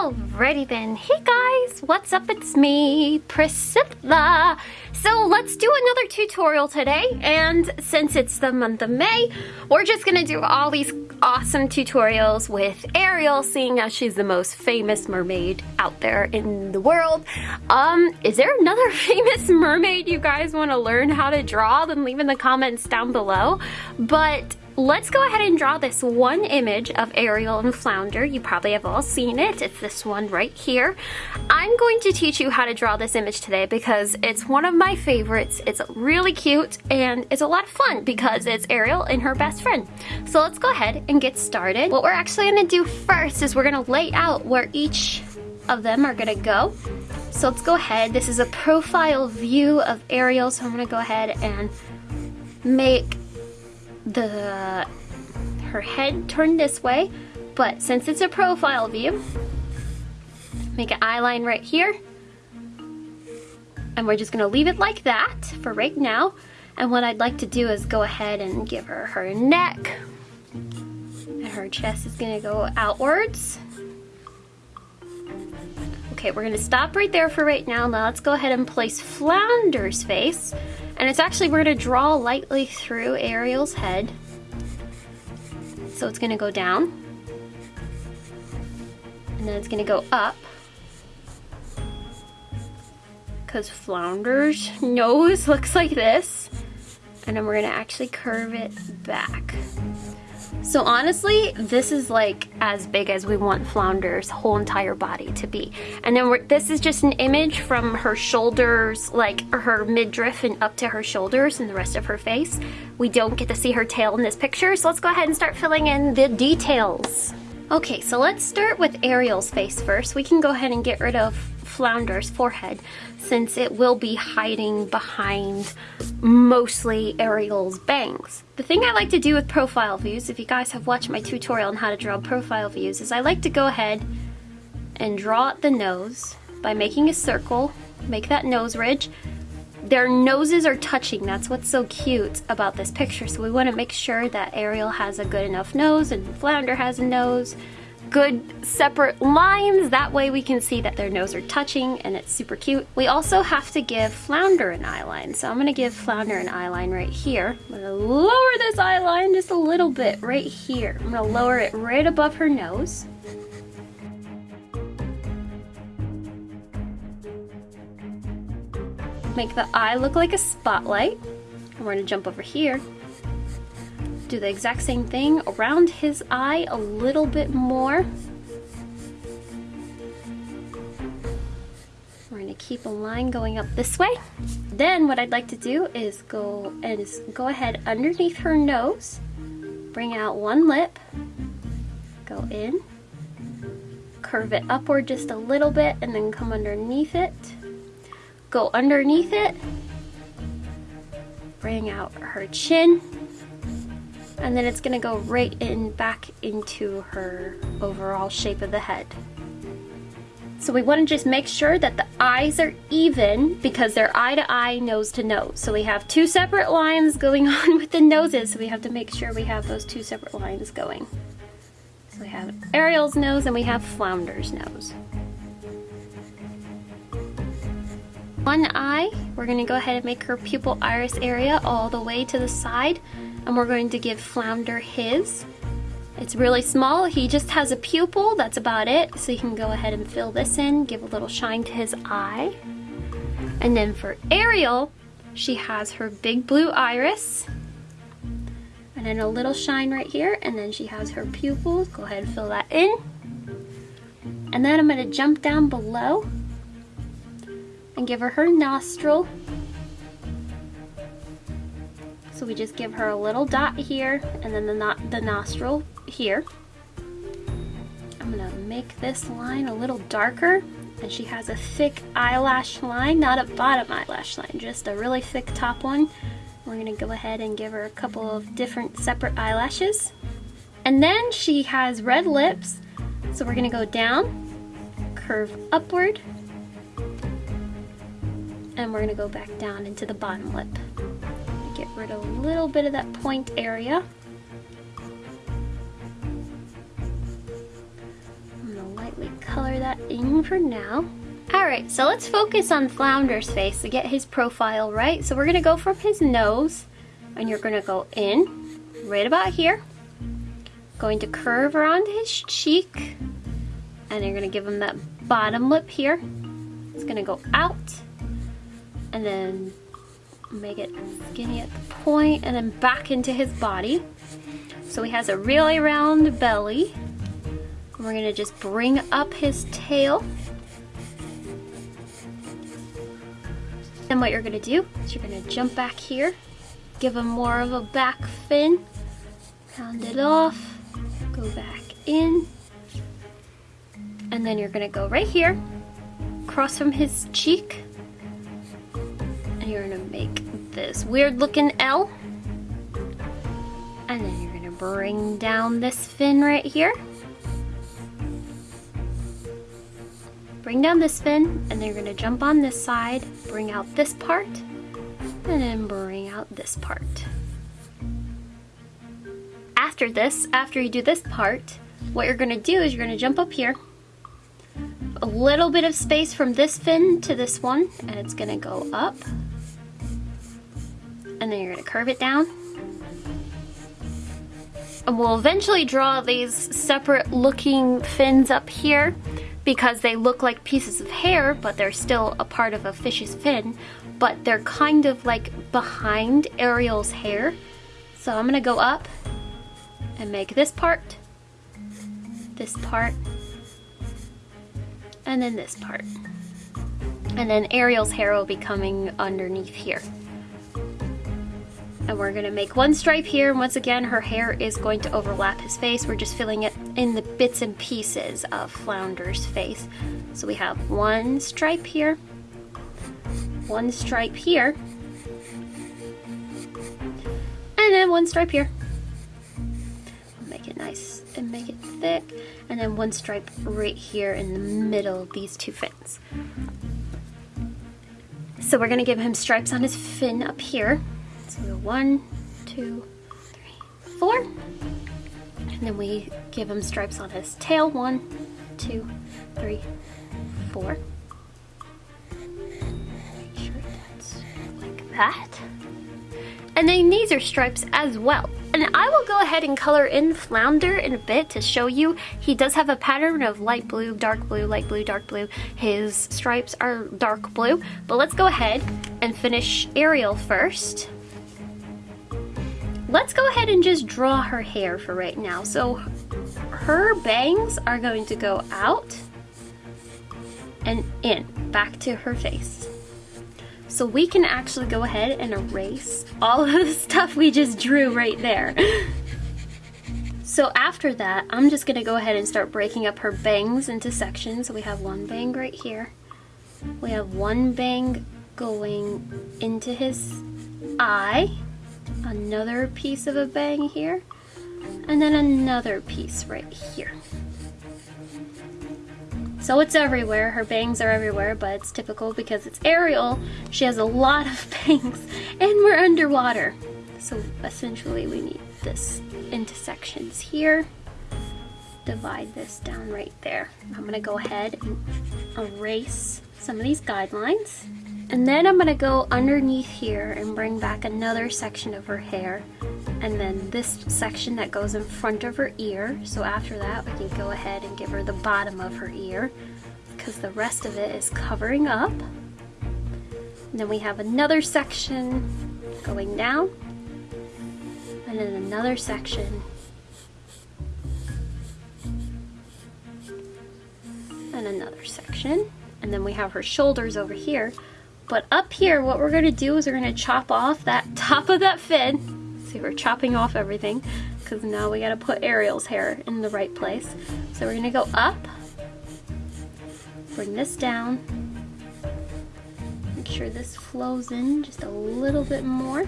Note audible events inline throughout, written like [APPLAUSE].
Alrighty then. Hey guys, what's up? It's me, Priscilla. So let's do another tutorial today. And since it's the month of May, we're just gonna do all these awesome tutorials with Ariel, seeing as she's the most famous mermaid out there in the world. Um, is there another [LAUGHS] famous mermaid you guys wanna learn how to draw? Then leave in the comments down below. But Let's go ahead and draw this one image of Ariel and Flounder. You probably have all seen it. It's this one right here. I'm going to teach you how to draw this image today because it's one of my favorites. It's really cute and it's a lot of fun because it's Ariel and her best friend. So let's go ahead and get started. What we're actually gonna do first is we're gonna lay out where each of them are gonna go. So let's go ahead. This is a profile view of Ariel, so I'm gonna go ahead and make the her head turned this way, but since it's a profile view, make an eye line right here. And we're just gonna leave it like that for right now. And what I'd like to do is go ahead and give her her neck. And her chest is gonna go outwards. Okay, we're gonna stop right there for right now. Now let's go ahead and place Flounder's face. And it's actually, we're gonna draw lightly through Ariel's head. So it's gonna go down. And then it's gonna go up. Because Flounder's nose [LAUGHS] looks like this. And then we're gonna actually curve it back. So honestly, this is like as big as we want Flounder's whole entire body to be. And then this is just an image from her shoulders, like her midriff and up to her shoulders and the rest of her face. We don't get to see her tail in this picture, so let's go ahead and start filling in the details. Okay, so let's start with Ariel's face first. We can go ahead and get rid of Flounder's forehead since it will be hiding behind mostly Ariel's bangs. The thing I like to do with profile views, if you guys have watched my tutorial on how to draw profile views, is I like to go ahead and draw the nose by making a circle, make that nose ridge. Their noses are touching, that's what's so cute about this picture. So we wanna make sure that Ariel has a good enough nose and Flounder has a nose good separate lines. That way we can see that their nose are touching and it's super cute. We also have to give Flounder an eyeline. So I'm gonna give Flounder an eyeline right here. I'm gonna lower this eyeline just a little bit right here. I'm gonna lower it right above her nose. Make the eye look like a spotlight. And we're gonna jump over here do the exact same thing around his eye a little bit more. We're gonna keep a line going up this way. Then what I'd like to do is go and go ahead underneath her nose, bring out one lip, go in, curve it upward just a little bit and then come underneath it, go underneath it, bring out her chin, and then it's gonna go right in back into her overall shape of the head. So we wanna just make sure that the eyes are even because they're eye to eye, nose to nose. So we have two separate lines going [LAUGHS] on with the noses, so we have to make sure we have those two separate lines going. So we have Ariel's nose and we have Flounder's nose. One eye, we're gonna go ahead and make her pupil iris area all the way to the side and we're going to give Flounder his. It's really small, he just has a pupil, that's about it. So you can go ahead and fill this in, give a little shine to his eye. And then for Ariel, she has her big blue iris. And then a little shine right here, and then she has her pupils. Go ahead and fill that in. And then I'm gonna jump down below and give her her nostril so we just give her a little dot here and then the, no the nostril here. I'm gonna make this line a little darker and she has a thick eyelash line, not a bottom eyelash line, just a really thick top one. We're gonna go ahead and give her a couple of different separate eyelashes. And then she has red lips, so we're gonna go down, curve upward, and we're gonna go back down into the bottom lip get rid of a little bit of that point area. I'm gonna lightly color that in for now. All right, so let's focus on Flounder's face to get his profile right. So we're gonna go from his nose and you're gonna go in right about here. Going to curve around his cheek and you're gonna give him that bottom lip here. It's gonna go out and then make it skinny at the point and then back into his body. So he has a really round belly. We're gonna just bring up his tail. And what you're gonna do is you're gonna jump back here, give him more of a back fin, round it off, go back in, and then you're gonna go right here, cross from his cheek, and you're gonna make this weird looking L. And then you're gonna bring down this fin right here. Bring down this fin, and then you're gonna jump on this side, bring out this part, and then bring out this part. After this, after you do this part, what you're gonna do is you're gonna jump up here, a little bit of space from this fin to this one, and it's gonna go up, and then you're gonna curve it down. And we'll eventually draw these separate looking fins up here because they look like pieces of hair, but they're still a part of a fish's fin, but they're kind of like behind Ariel's hair. So I'm gonna go up and make this part, this part, and then this part. And then Ariel's hair will be coming underneath here. And we're gonna make one stripe here, and once again, her hair is going to overlap his face. We're just filling it in the bits and pieces of Flounder's face. So we have one stripe here, one stripe here, and then one stripe here. Make it nice and make it thick, and then one stripe right here in the middle of these two fins. So we're gonna give him stripes on his fin up here. So one, two, three, four. And then we give him stripes on his tail. One, two, three, four. Make sure that's like that. And then these are stripes as well. And I will go ahead and color in Flounder in a bit to show you. He does have a pattern of light blue, dark blue, light blue, dark blue. His stripes are dark blue. But let's go ahead and finish Ariel first. Let's go ahead and just draw her hair for right now. So her bangs are going to go out and in, back to her face. So we can actually go ahead and erase all of [LAUGHS] the stuff we just drew right there. So after that, I'm just gonna go ahead and start breaking up her bangs into sections. So we have one bang right here. We have one bang going into his eye another piece of a bang here, and then another piece right here. So it's everywhere, her bangs are everywhere, but it's typical because it's Ariel. She has a lot of [LAUGHS] bangs, and we're underwater. So essentially we need this into sections here. Divide this down right there. I'm gonna go ahead and erase some of these guidelines. And then I'm gonna go underneath here and bring back another section of her hair and then this section that goes in front of her ear. So after that, we can go ahead and give her the bottom of her ear because the rest of it is covering up. And then we have another section going down and then another section and another section. And then we have her shoulders over here but up here, what we're gonna do is we're gonna chop off that [LAUGHS] top of that fin. See, we're chopping off everything because now we gotta put Ariel's hair in the right place. So we're gonna go up, bring this down, make sure this flows in just a little bit more.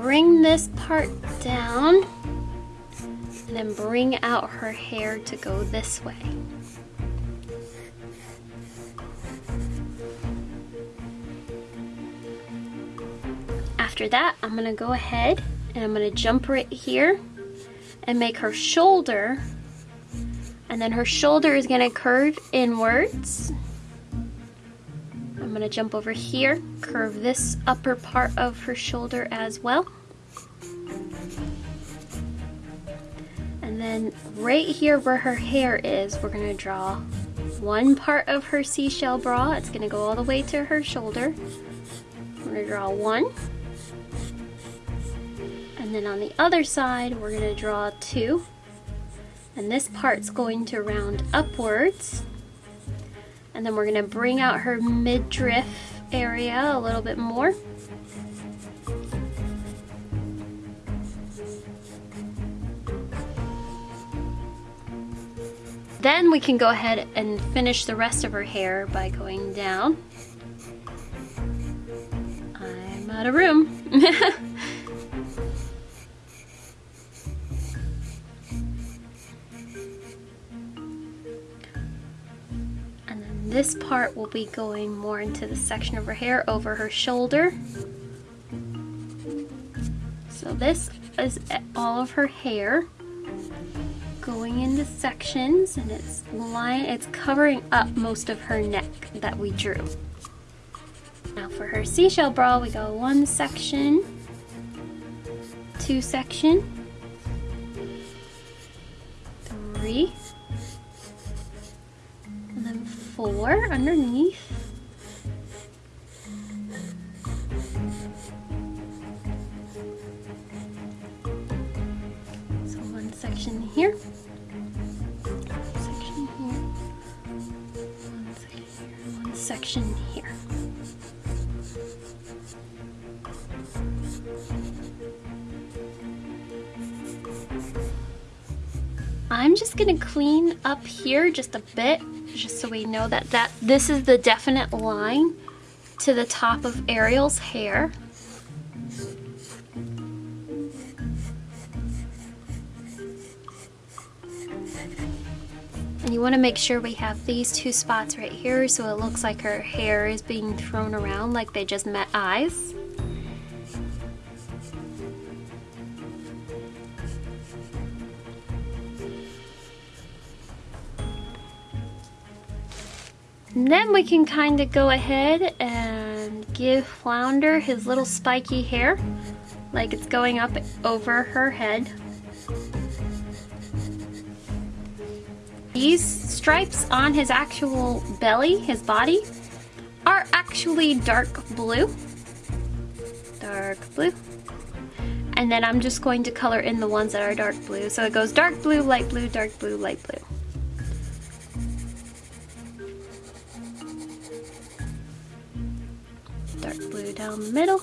Bring this part down and then bring out her hair to go this way. After that, I'm gonna go ahead and I'm gonna jump right here and make her shoulder and then her shoulder is gonna curve inwards. I'm gonna jump over here, curve this upper part of her shoulder as well. And then right here where her hair is, we're gonna draw one part of her seashell bra. It's gonna go all the way to her shoulder. I'm gonna draw one. And then on the other side, we're gonna draw two. And this part's going to round upwards. And then we're gonna bring out her midriff area a little bit more. Then we can go ahead and finish the rest of her hair by going down. I'm out of room. [LAUGHS] this part will be going more into the section of her hair over her shoulder. So this is all of her hair going into sections and it's line it's covering up most of her neck that we drew. Now for her seashell bra we go one section, two section, three, four underneath. So one section here. Section here, one section here. One section here. I'm just gonna clean up here just a bit, we know that, that this is the definite line to the top of Ariel's hair. And you want to make sure we have these two spots right here so it looks like her hair is being thrown around like they just met eyes. Then we can kind of go ahead and give Flounder his little spiky hair, like it's going up over her head. These stripes on his actual belly, his body, are actually dark blue. Dark blue. And then I'm just going to color in the ones that are dark blue. So it goes dark blue, light blue, dark blue, light blue. Down the middle.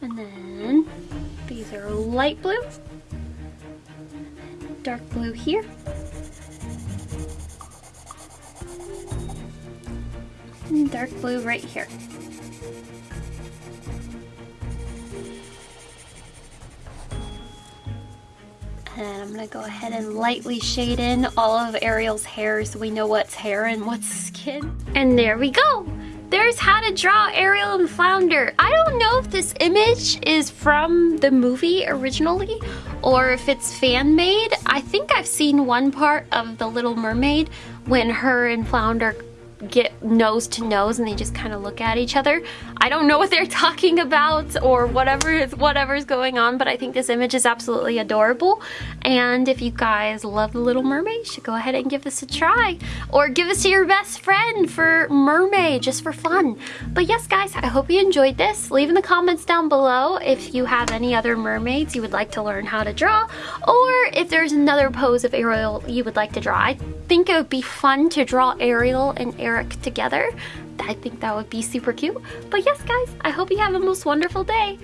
And then these are light blue, dark blue here. And dark blue right here. Gonna go ahead and lightly shade in all of Ariel's hair so we know what's hair and what's skin. And there we go! there's how to draw Ariel and Flounder. I don't know if this image is from the movie originally or if it's fan made. I think I've seen one part of The Little Mermaid when her and Flounder get nose to nose and they just kind of look at each other. I don't know what they're [LAUGHS] talking about or whatever is whatever's going on, but I think this image is absolutely adorable. And if you guys love The Little Mermaid, you should go ahead and give this a try. Or give this to your best friend for mermaid, just for fun. But yes, guys, I hope you enjoyed this. Leave in the comments down below if you have any other mermaids you would like to learn how to draw, or if there's another pose of Ariel you would like to draw. I think it would be fun to draw Ariel and Eric together. I think that would be super cute. But yes, guys, I hope you have a most wonderful day.